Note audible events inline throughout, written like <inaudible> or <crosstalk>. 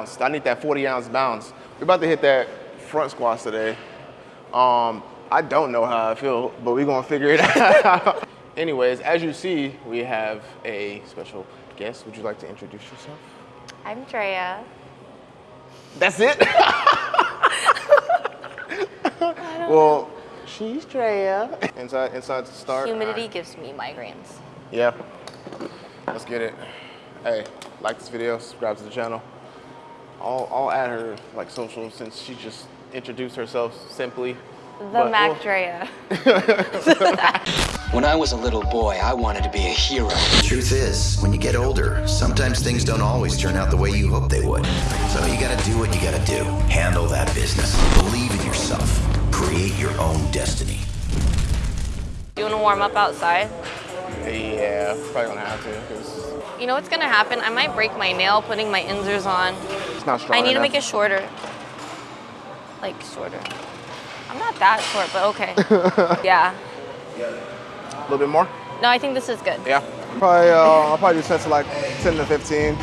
need that bounce. I need that 40 ounce bounce. We're about to hit that front squats today. Um, I don't know how I feel, but we're gonna figure it <laughs> out. Anyways, as you see, we have a special guest. Would you like to introduce yourself? I'm Drea. That's it? <laughs> well, she's Drea. Inside, inside to start. Humidity Alright. gives me migraines. Yeah. Let's get it. Hey, like this video, subscribe to the channel. I'll, I'll add her like social since she just introduced herself simply. The But Mac we'll- Drea. <laughs> When I was a little boy, I wanted to be a hero. The Truth is, when you get older, sometimes things don't always turn out the way you hope they would. So you gotta do what you gotta do. Handle that business. Believe in yourself. Create your own destiny. You wanna warm up outside? Yeah, probably gonna have to because You know what's gonna happen? I might break my nail putting my inzers on. Not strong I need to make it shorter. Like shorter. I'm not that short, but okay. <laughs> yeah. a little bit more. No, I think this is good. Yeah. Probably, uh, I'll probably do sets of like 10 to 15.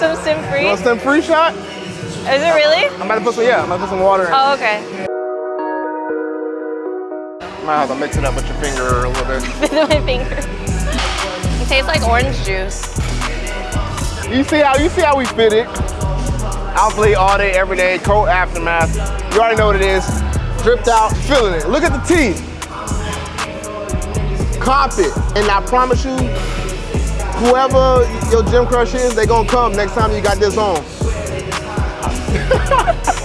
Some sim free? You want some free shot? Is it really? I'm about to put some, yeah, I'm about to put some water in. Oh, okay. Might have to mix it up with your finger a little bit. <laughs> With my finger. It tastes like orange juice. You see how you see how we fit it. Outplay all day, every day, cold aftermath. You already know what it is. Dripped out, feeling it. Look at the teeth. Cop it. And I promise you, whoever your gym crush is, they gonna come next time you got this on. <laughs>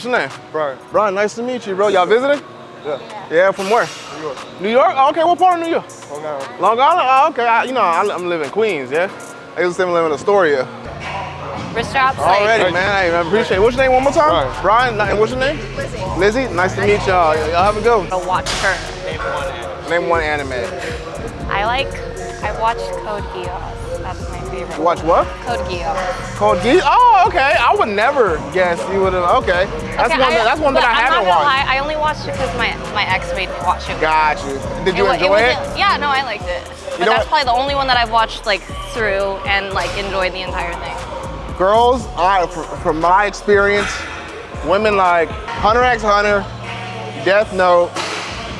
What's your name? Brian. Brian, nice to meet you, bro. Y'all visiting? Yeah. Yeah, from where? New York. New York? Oh, okay, what part of New York? Long Island. Long Island? Oh, okay. I, you know, I, I'm living in Queens, yeah? I used to live in Astoria. Wrist straps. like- Already, man. I appreciate it. What's your name one more time? Brian. Brian, what's your name? Lizzie. Lizzie? Nice to meet y'all. Y'all have a good one. I watch her. Name one anime. I like, I watched Code Geass. Favorite. You watch what? Code Geass. Code Geese? Oh, okay. I would never guess you would have. Okay. That's Okay, one. that, that's one that I I'm haven't watched. Lie, I only watched it because my, my ex made me watch it. Got you. Did you wa- enjoy it? wasn't- Yeah, no, I liked it. But know that's what? probably the only one that I've watched like through and like enjoyed the entire thing. Girls, I, from my experience, women like Hunter x Hunter, Death Note,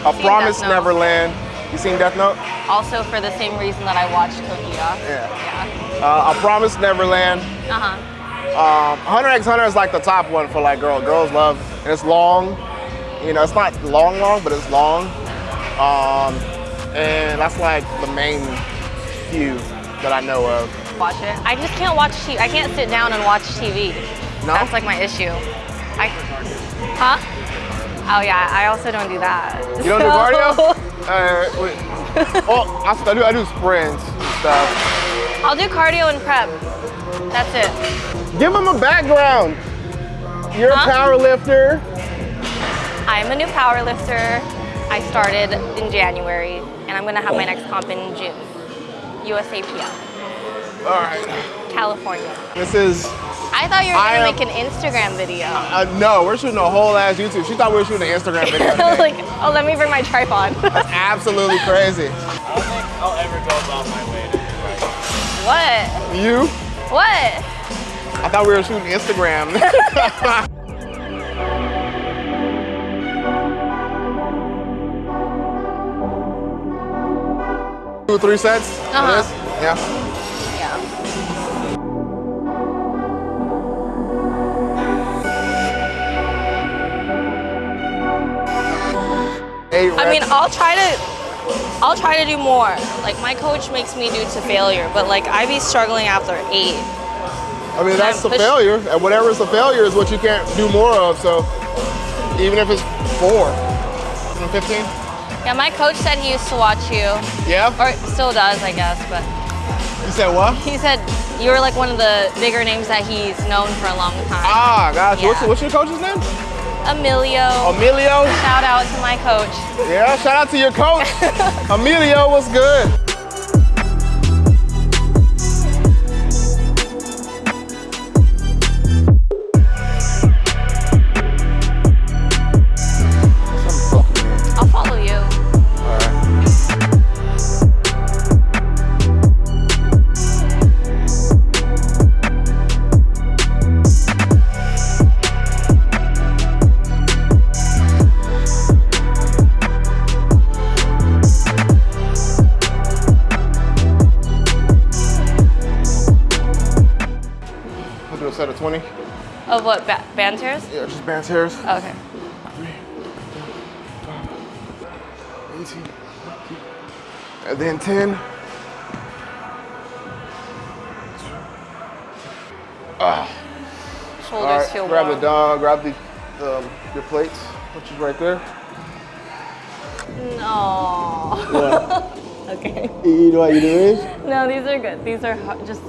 A Promise Neverland. You seen Death Note? Also for the same reason that I watched Code Geass. Yeah. Yeah. Uh, A Promise Neverland. Uh huh. Um, Hunter x Hunter is like the top one for like girl. Girls love, and it's long. You know, it's not long, long, but it's long. Um, and that's like the main few that I know of. Watch it. I just can't watch TV. I can't sit down and watch TV. No? That's like my issue. I, huh? Oh yeah, I also don't do that. You don't do cardio? <laughs> Uh, wait. oh, I, I do. I do sprints and stuff. I'll do cardio and prep. That's it. Give them a background. You're Huh? a power lifter. I'm a new power lifter. I started in January, and I'm gonna have my next comp in June. USAPL, All right. California. This is. I thought you were gonna am- make an Instagram video. Uh, no, we're shooting a whole ass YouTube. She thought we were shooting an Instagram <laughs> video. I was like, oh, let me bring my tripod. That's absolutely crazy. I'll ever go about my way to what? You? What? I thought we were shooting Instagram. <laughs> Two three sets? Uh-huh. this? Yeah. Yeah. Eight I mean. I'll try to. I'll try to do more. Like my coach makes me do to failure, but like I be struggling after eight. I mean, that's push- failure, and whatever is a failure is what you can't do more of. So, even if it's four, 15, Yeah, my coach said he used to watch you, yeah. or still does, I guess. But You said what? He said you were like one of the bigger names that he's known for a long time. Ah, gosh. What's, what's your coach's name? Emilio. Emilio. Shout out to my coach. Yeah, shout out to your coach. <laughs> Emilio, what's good? Yeah, just band tears. Okay. 18. And then 10. Ah. Shoulders right, feel grab warm. the dog, grab the, um, your plates, which is right there. No. <laughs> okay. You know what you do is? No, these are good. These are just.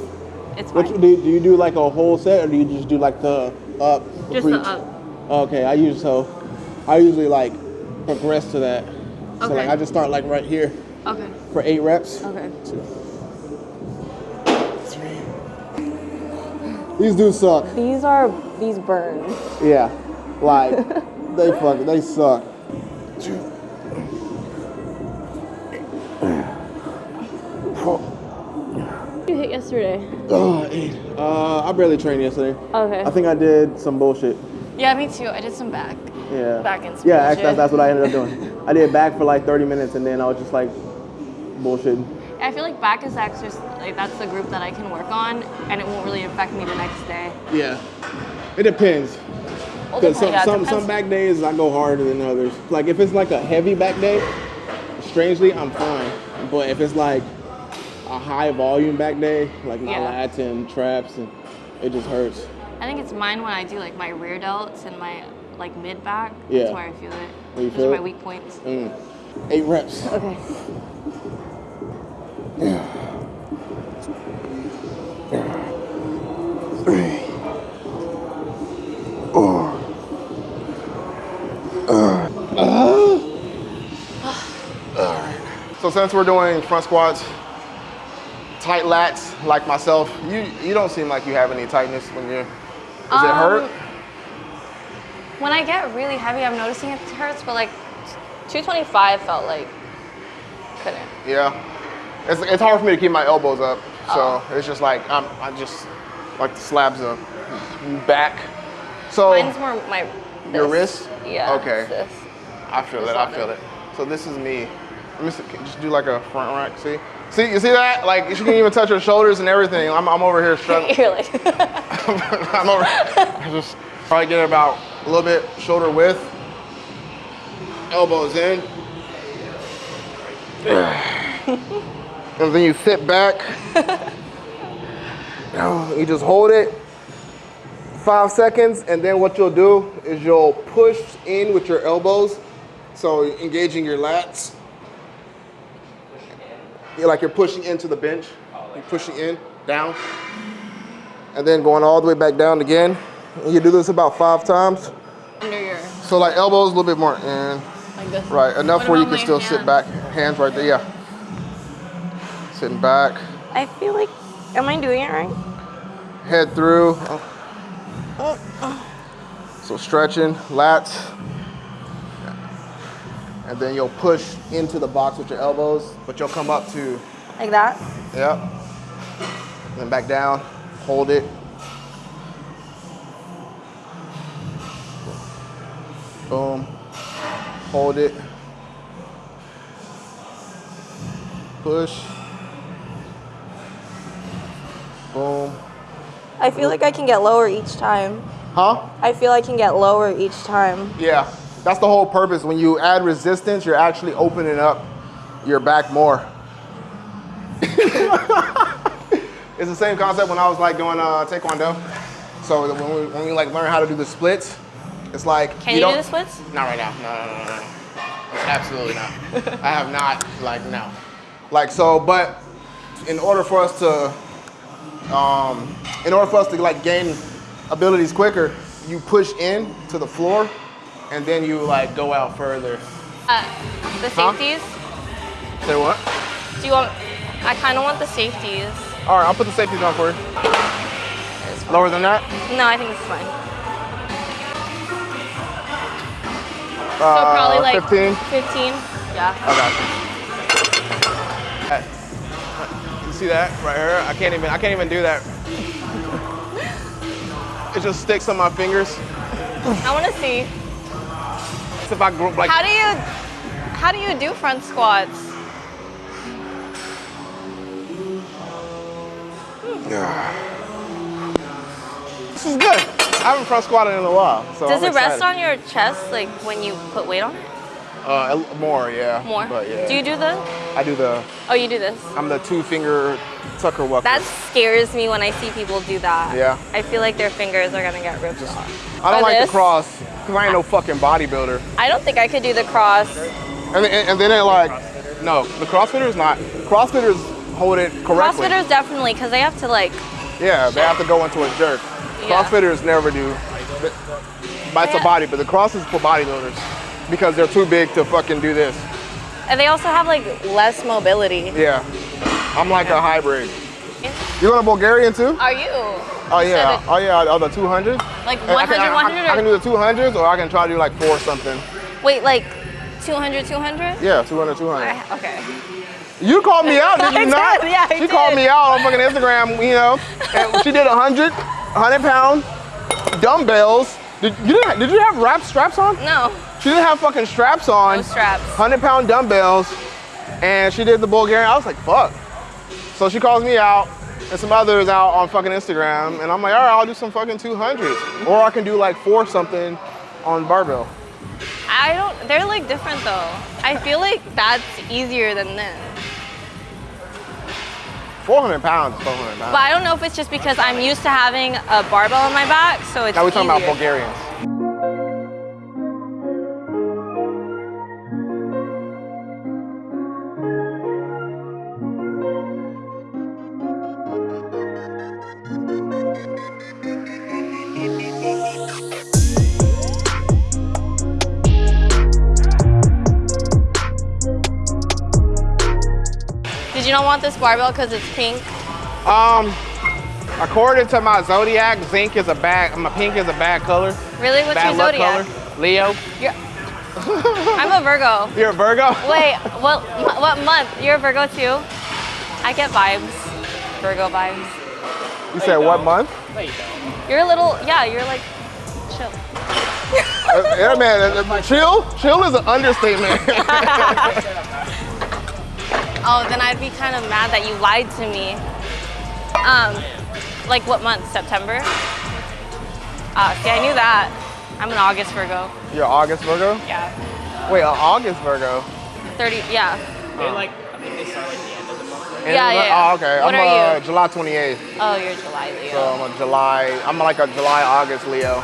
It's What fine. you do, do you do like a whole set or do you just do like the up? for Just the each? up. Okay, I usually so I usually like progress to that. So like I just start like right here Okay. for eight reps. Okay. Two. These dudes suck. These are these burn. Yeah, like <laughs> they fuck they suck. You hit yesterday. Oh, eight. Uh, I barely trained yesterday. Okay. I think I did some bullshit. yeah, me too. I did some back. Yeah. Back and Yeah, actually, that's, that's what I ended up doing. I did back for like 30 minutes and then I was just like bullshitting. I feel like back is exercise. Like that's the group that I can work on, and it won't really affect me the next day. Yeah. It depends. Because some, yeah, some, depends. some back days I go harder than others. Like if it's like a heavy back day, strangely I'm fine. But if it's like a high volume back day, like my Yeah. lats and traps, and it just hurts. I think it's mine when I do like my rear delts and my like mid back. Yeah. That's where I feel it. Where you Those feel are it? my weak points. Mm. Eight reps. Okay. So since we're doing front squats, tight lats like myself, you you don't seem like you have any tightness when you're. Does it Um, hurt? When I get really heavy, I'm noticing it hurts, but like 225 felt like couldn't. Yeah. It's, it's hard for me to keep my elbows up, so Oh. it's just like I'm I just like the slabs of back. So Mine's more my Oh. Your wrist? Yeah. Okay. This. I feel it. I feel it. it. So this is me. Let me see, just do like a front rack. See, see, you see that? Like she can even touch her shoulders and everything. I'm, I'm over here struggling. <laughs> You're like, <laughs> I'm over. I just probably get about a little bit shoulder width. Elbows in. <sighs> and then you sit back. <laughs> you just hold it five seconds, and then what you'll do is you'll push in with your elbows. So engaging your lats. You're like you're pushing into the bench. You're pushing in, down and then going all the way back down again. And you do this about five times. under your So like elbows a little bit more in, like this. right? Enough What where you can my still sit back. Hands right there, yeah. Sitting back, I feel like, am I doing it right? head through. Oh. So stretching, lats. And then you'll push into the box with your elbows, but you'll come up to, Like that? yep. Then back down, hold it. Boom. Hold it. Push. Boom. I feel like I can get lower each time. Huh? I feel I can get lower each time. Yeah. That's the whole purpose. When you add resistance, you're actually opening up your back more. <laughs> it's the same concept when I was like doing uh, taekwondo. So when we, when we like learn how to do the splits, it's like Can you, do don't- the splits? Not right now. No, no, no, no, no. Absolutely not. <laughs> I have not. Like no. Like so, but in order for us to, um, in order for us to like gain abilities quicker, you push in to the floor, and then you like go out further. Uh, the Huh? safeties. Say what? Do you want? I kind of want the safeties. All right, I'll put the safeties on for you. Lower than that? No, I think it's fine. So Uh, probably like 15. 15. Yeah. I got you. That- You see that right here? I can't even. I can't even do that. <laughs> it just sticks on my fingers. I want to see. If I grew like. How do you? How do you do front squats? Yeah. This is good. I haven't front squatted in a while, so Does I'm it rest on your chest like when you put weight on it? Uh, more, yeah. More. But yeah. Do you do the? I do the. Oh, you do this. I'm the two finger tucker walker. That scares me when I see people do that. Yeah. I feel like their fingers are gonna get ripped off. I don't Or like this. the cross because I ain't no fucking bodybuilder. I don't think I could do the cross. And, and, and then they like, no, the CrossFitters not. CrossFitters hold it correctly. Crossfitters definitely, because they have to like. Yeah, they have to go into a jerk. Yeah. CrossFitters never do. But it's a body, but the cross is for bodybuilders because they're too big to fucking do this. And they also have like less mobility. Yeah. I'm like a hybrid. You going to Bulgarian too? Are you? Oh yeah. Oh yeah. Oh the 200. Like And I 100, can, I- 100, I, I can do the 200s or I can try to do like four something. wait, like 200, 200? Yeah, 200, 200. I- Okay. You called me out, did you <laughs> not? did, yeah, I she called me out on fucking Instagram, you know, and she did 100, 100 pound dumbbells. Did you, didn't, did you have wrap straps on? No, She didn't have fucking straps on. no straps. 100 pound dumbbells, and she did the Bulgarian. I was like, fuck. So she calls me out, and some others out on fucking Instagram, and I'm like, all right, I'll do some fucking 200s. Or I can do like four something on barbell. I don't, they're like different though. I feel like that's easier than this. 400 pounds 400 pounds. But I don't know if it's just because I'm used to having a barbell on my back, so it's now we're talking about. Bulgarians. You don't want this barbell because it's pink? Um, according to my zodiac, zinc is a bad. My pink is a bad color. Really? What's bad your zodiac? color. Leo. You're, I'm a Virgo. You're a Virgo. Wait, <laughs> what, what month? You're a Virgo too? I get vibes. Virgo vibes. You said what month? You're a little, yeah, you're like chill. Uh, yeah, man. uh, uh, Chill. Chill is an understatement. <laughs> <laughs> Oh, then I'd be kind of mad that you lied to me. Um, like what month? September? Ah, see, I knew that. I'm an August Virgo. You're August Virgo. Yeah. Wait, uh, August Virgo. 30, yeah. They like, I think they start like the end of the month. And Yeah, it's- yeah. Oh, okay. What I'm are uh, you? July 28th. Oh, you're July Leo. So I'm a July. I'm like a July August Leo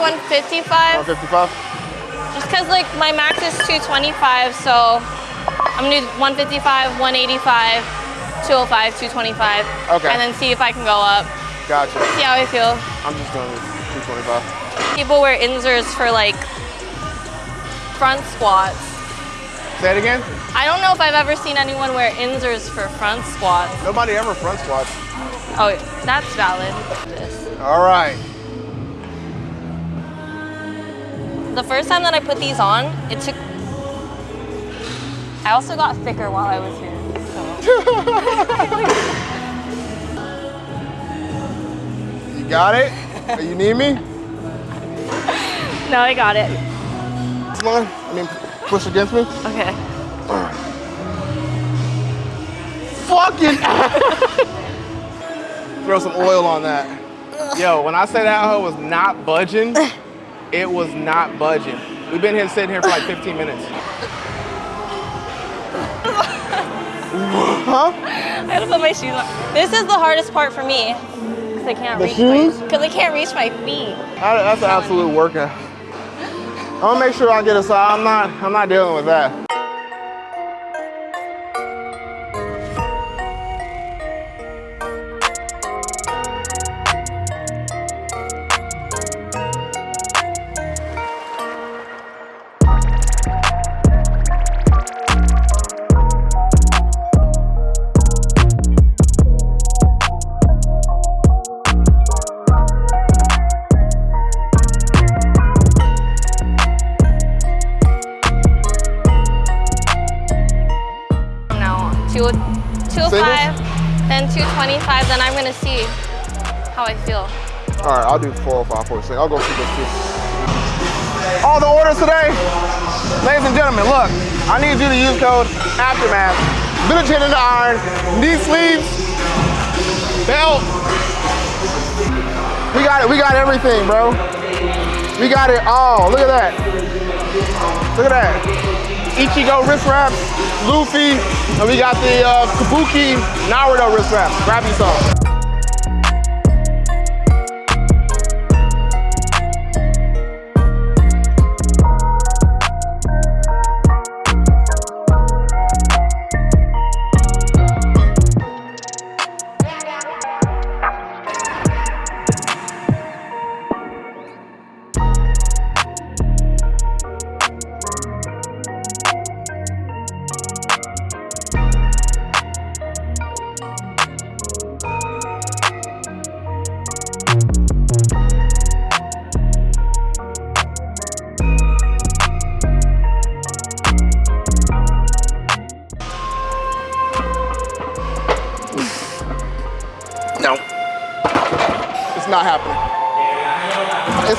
155 155. just because like my max is 225, so I'm gonna do 155, 185, 205, 225. Okay. And then see if I can go up. Gotcha. See how I feel. I'm just doing 225. People wear inserts for like front squats. Say it again. I don't know if I've ever seen anyone wear inserts for front squats. Nobody ever front squats. Oh, that's valid. All right. The first time that I put these on, it took. I also got thicker while I was here. So. <laughs> You got it? you need me? No, I got it. Come on. I mean, push against me. Okay. Fucking. <laughs> Throw some oil on that. Yo, when I say that hoe was not budging, it was not budging. We've been here sitting here for like 15 minutes. Huh? I gotta put my shoes on. This is the hardest part for me. Cause I can't The reach shoes? Because I can't reach my feet. That- That's an absolute workout. I'm gonna make sure I get a size. I'm not. I'm not dealing with that. I'll do 405, 46. I'll go for this too. All the orders today, ladies and gentlemen, look, I need you to use code Aftermath. Little chin in the iron, knee sleeves, belt. We got it, we got everything, bro. We got it all. Look at that. Look at that. Ichigo wrist wraps, Luffy, and we got the uh, Kabuki Naruto wrist wraps. Grab you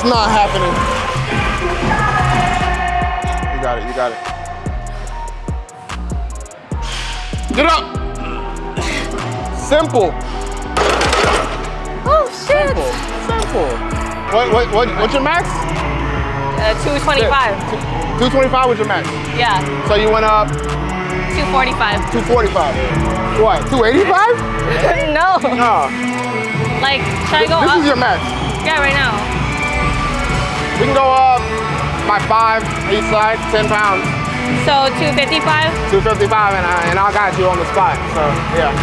It's not happening. You got it, you got it. Get up! Simple. Oh shit! Simple. Simple. What, what, what, what's your max? Uh, 225. 225 was your max. Yeah, So you went up 245. 245. What, 285? <laughs> no. No. Like, should I go This up? is your max. yeah, right now. We can go up by five each side, 10 pounds. So 255. 255 and I, and I got you on the spot. So yeah.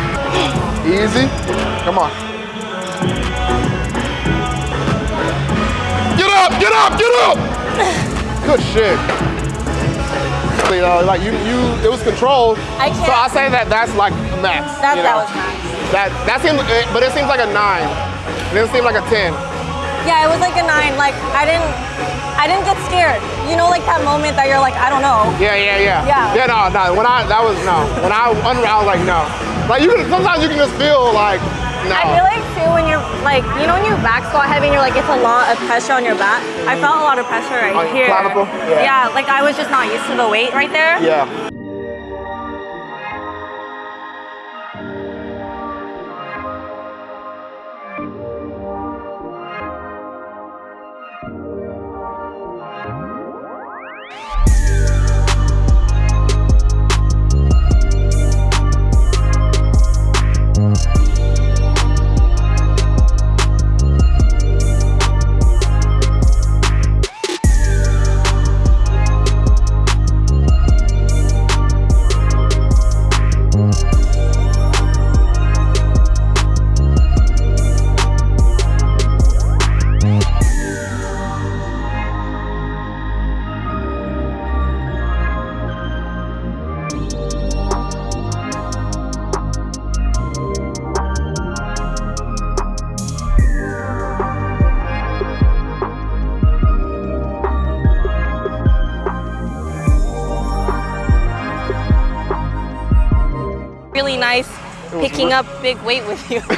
Easy. Come on. Get up, get up, get up! <laughs> Good shit. You know, like you, you, it was controlled. I can't- So I say that that's like max. That, you that was max. That that seems, eh, but it seems like a nine. It didn't seem like a ten. Yeah, it was like a nine. Like I didn't, I didn't get scared. You know, like that moment that you're like, I don't know. Yeah, yeah, yeah. Yeah. Yeah, no, no. When I that was no. When I unraveled, I was like no. Like you can sometimes you can just feel like no. I feel like too when you're like, you know, when you back squat heavy and you're like, it's a lot of pressure on your back. I felt a lot of pressure right your here. clavicle? Yeah. Yeah, like I was just not used to the weight right there. yeah. Really nice picking up big weight with you. <laughs>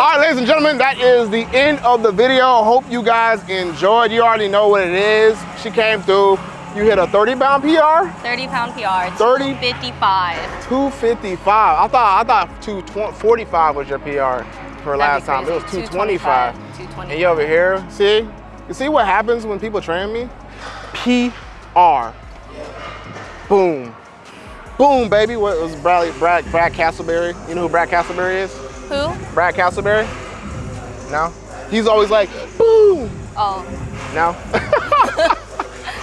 All right, ladies and gentlemen, that is the end of the video. Hope you guys enjoyed. You already know what it is. She came through. You hit a 30 pound PR, 30 pound PR. 30? 255. 255. I thought I thought 245 was your PR for last time. It was 225. 225. And you over here, see? You see what happens when people train me? PR. Boom. Boom, baby. What was Bradley, Brad, Brad Castleberry? You know who Brad Castleberry is? Who? Brad Castleberry? No? He's always like, boom. Oh, No?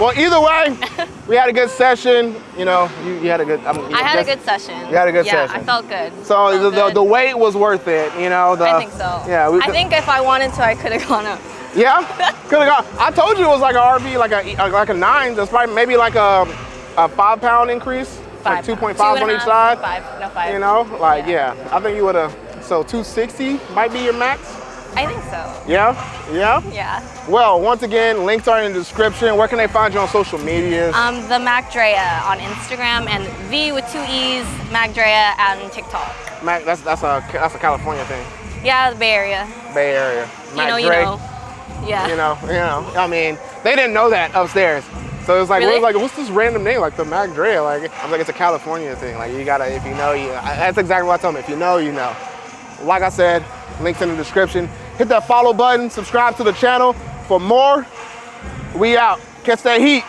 <laughs> well, either way, we had a good session. You know, you, you had a good. I, mean, I had a good session. You had a good yeah, session. Yeah, I felt good. So Felt the, the, good. the wait was worth it, you know. The, I think so. Yeah, we I think if I wanted to, I could have gone up. Yeah, <laughs> could have gone. I told you it was like a RV, like a like a nine. That's probably maybe like a, a five pound increase, Five two point pounds. Two on and each side. Five, no five. You know, like Yeah. yeah, I think you would have. So 260 might be your max. I think so. Yeah, yeah. Yeah. Well, once again, links are in the description. Where can they find you on social medias? Um, the Macdrea on Instagram and V with two E's, Macdrea and TikTok. Mac, that's that's a that's a California thing, Yeah, the Bay Area. Bay Area. You Mac know, you know. Yeah. You know, you know. I mean, they didn't know that upstairs. So it's like, really? it was like, what's this random name? Like the Mac Dre. Like I was like, it's a California thing. Like you gotta, if you know, you. That's exactly what I told him. If you know, you know. Like I said, links in the description. Hit that follow button. Subscribe to the channel for more. We out. Catch that heat.